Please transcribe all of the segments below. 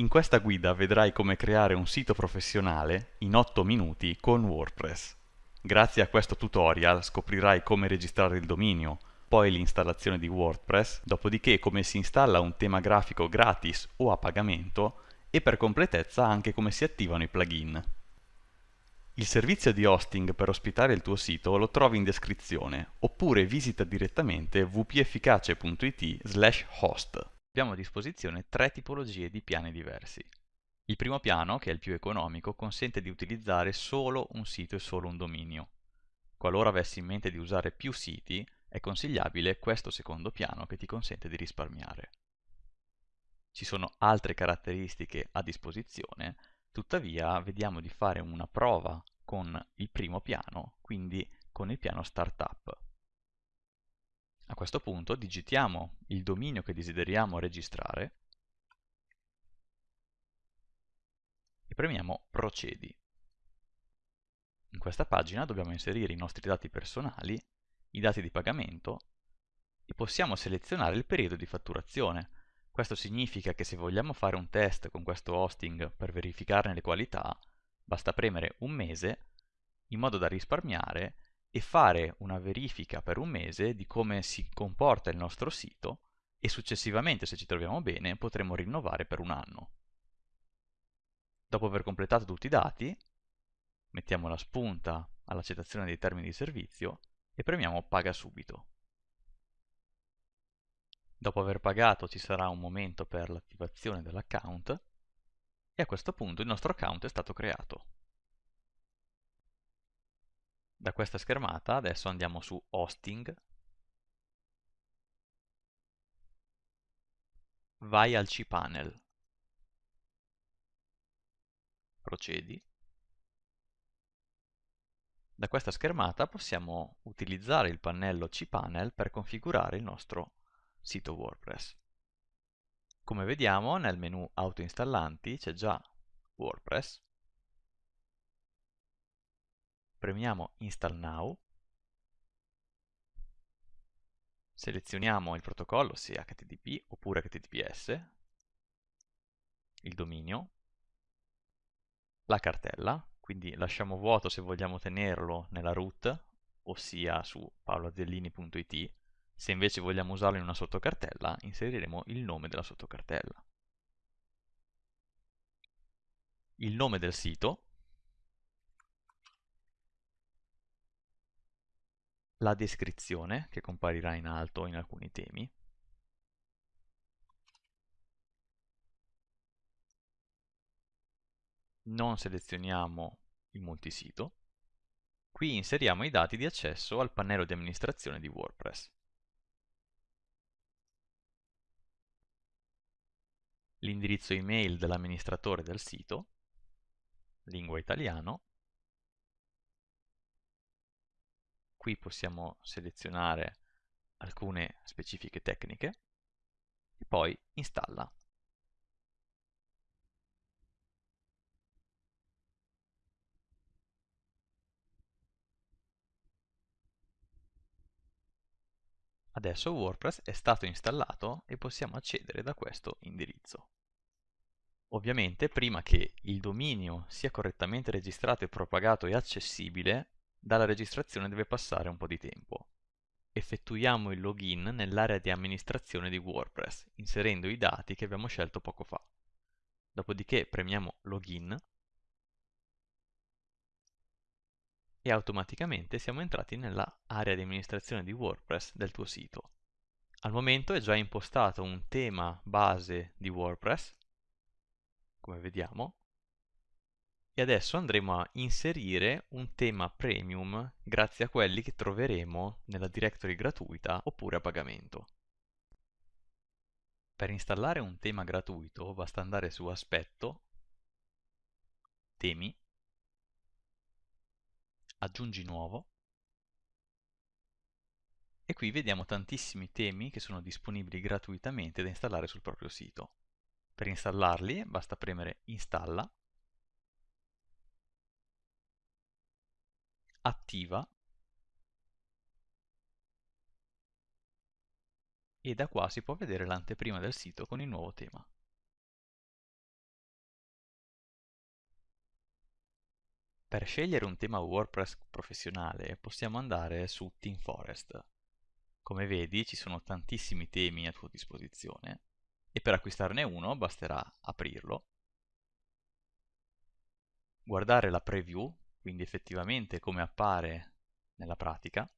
In questa guida vedrai come creare un sito professionale in 8 minuti con WordPress. Grazie a questo tutorial scoprirai come registrare il dominio, poi l'installazione di WordPress, dopodiché come si installa un tema grafico gratis o a pagamento e per completezza anche come si attivano i plugin. Il servizio di hosting per ospitare il tuo sito lo trovi in descrizione oppure visita direttamente wpefficace.it host abbiamo a disposizione tre tipologie di piani diversi. Il primo piano, che è il più economico, consente di utilizzare solo un sito e solo un dominio. Qualora avessi in mente di usare più siti, è consigliabile questo secondo piano che ti consente di risparmiare. Ci sono altre caratteristiche a disposizione, tuttavia vediamo di fare una prova con il primo piano, quindi con il piano Startup. A questo punto digitiamo il dominio che desideriamo registrare e premiamo Procedi. In questa pagina dobbiamo inserire i nostri dati personali, i dati di pagamento e possiamo selezionare il periodo di fatturazione. Questo significa che se vogliamo fare un test con questo hosting per verificarne le qualità, basta premere un mese in modo da risparmiare e fare una verifica per un mese di come si comporta il nostro sito e successivamente, se ci troviamo bene, potremo rinnovare per un anno. Dopo aver completato tutti i dati, mettiamo la spunta all'accettazione dei termini di servizio e premiamo Paga subito. Dopo aver pagato ci sarà un momento per l'attivazione dell'account e a questo punto il nostro account è stato creato. Da questa schermata adesso andiamo su Hosting, vai al cPanel, procedi. Da questa schermata possiamo utilizzare il pannello cPanel per configurare il nostro sito WordPress. Come vediamo nel menu autoinstallanti c'è già WordPress premiamo Install Now, selezioniamo il protocollo sia HTTP oppure HTTPS, il dominio, la cartella, quindi lasciamo vuoto se vogliamo tenerlo nella root, ossia su paoloazzellini.it, se invece vogliamo usarlo in una sottocartella, inseriremo il nome della sottocartella. Il nome del sito, la descrizione che comparirà in alto in alcuni temi, non selezioniamo il multisito, qui inseriamo i dati di accesso al pannello di amministrazione di WordPress. L'indirizzo email dell'amministratore del sito, lingua italiano, qui possiamo selezionare alcune specifiche tecniche e poi installa. Adesso WordPress è stato installato e possiamo accedere da questo indirizzo. Ovviamente prima che il dominio sia correttamente registrato e propagato e accessibile dalla registrazione deve passare un po' di tempo. Effettuiamo il login nell'area di amministrazione di WordPress, inserendo i dati che abbiamo scelto poco fa. Dopodiché premiamo Login e automaticamente siamo entrati nella area di amministrazione di WordPress del tuo sito. Al momento è già impostato un tema base di WordPress, come vediamo, e adesso andremo a inserire un tema premium grazie a quelli che troveremo nella directory gratuita oppure a pagamento. Per installare un tema gratuito basta andare su Aspetto, Temi, Aggiungi nuovo e qui vediamo tantissimi temi che sono disponibili gratuitamente da installare sul proprio sito. Per installarli basta premere Installa attiva e da qua si può vedere l'anteprima del sito con il nuovo tema. Per scegliere un tema WordPress professionale possiamo andare su Team Forest. Come vedi ci sono tantissimi temi a tua disposizione e per acquistarne uno basterà aprirlo, guardare la preview quindi effettivamente come appare nella pratica,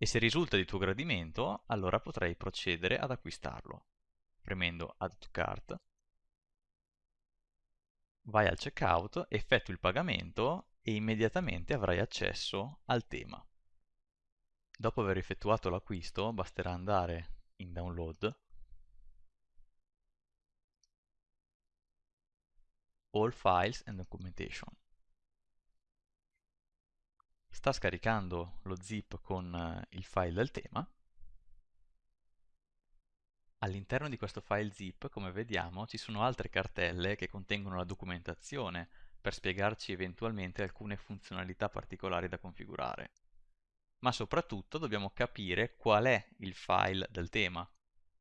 e se risulta di tuo gradimento allora potrai procedere ad acquistarlo. Premendo Add to Cart. Vai al checkout, effettui il pagamento e immediatamente avrai accesso al tema. Dopo aver effettuato l'acquisto basterà andare in download, all files and documentation. Sta scaricando lo zip con eh, il file del tema All'interno di questo file zip, come vediamo, ci sono altre cartelle che contengono la documentazione per spiegarci eventualmente alcune funzionalità particolari da configurare. Ma soprattutto dobbiamo capire qual è il file del tema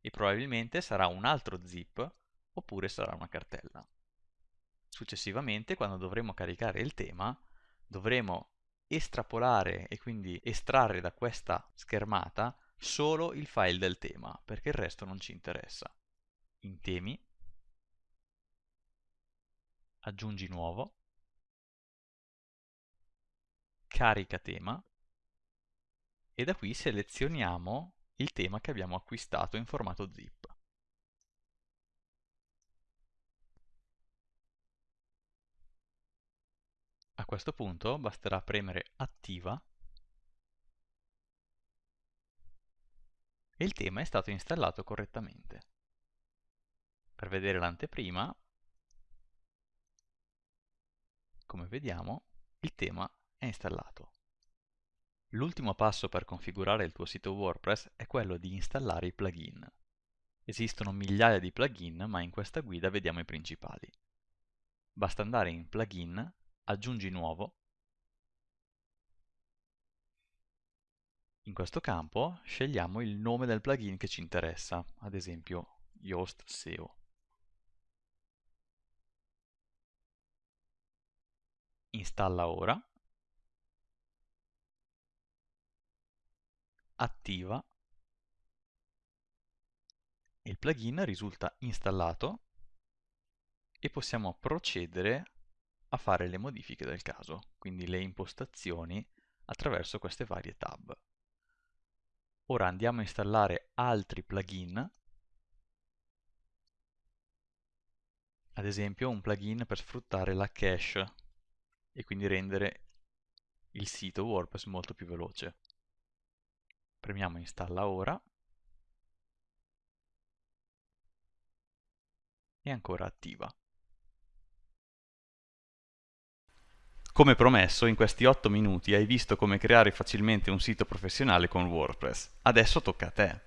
e probabilmente sarà un altro zip oppure sarà una cartella. Successivamente, quando dovremo caricare il tema, dovremo estrapolare e quindi estrarre da questa schermata solo il file del tema, perché il resto non ci interessa. In temi, aggiungi nuovo, carica tema e da qui selezioniamo il tema che abbiamo acquistato in formato zip. Questo punto basterà premere attiva e il tema è stato installato correttamente. Per vedere l'anteprima, come vediamo, il tema è installato. L'ultimo passo per configurare il tuo sito WordPress è quello di installare i plugin. Esistono migliaia di plugin, ma in questa guida vediamo i principali. Basta andare in Plugin, Aggiungi nuovo. In questo campo scegliamo il nome del plugin che ci interessa, ad esempio Yoast SEO. Installa ora, attiva, il plugin risulta installato e possiamo procedere a fare le modifiche del caso, quindi le impostazioni attraverso queste varie tab. Ora andiamo a installare altri plugin, ad esempio un plugin per sfruttare la cache e quindi rendere il sito WordPress molto più veloce. Premiamo installa ora e ancora attiva. Come promesso, in questi 8 minuti hai visto come creare facilmente un sito professionale con WordPress. Adesso tocca a te.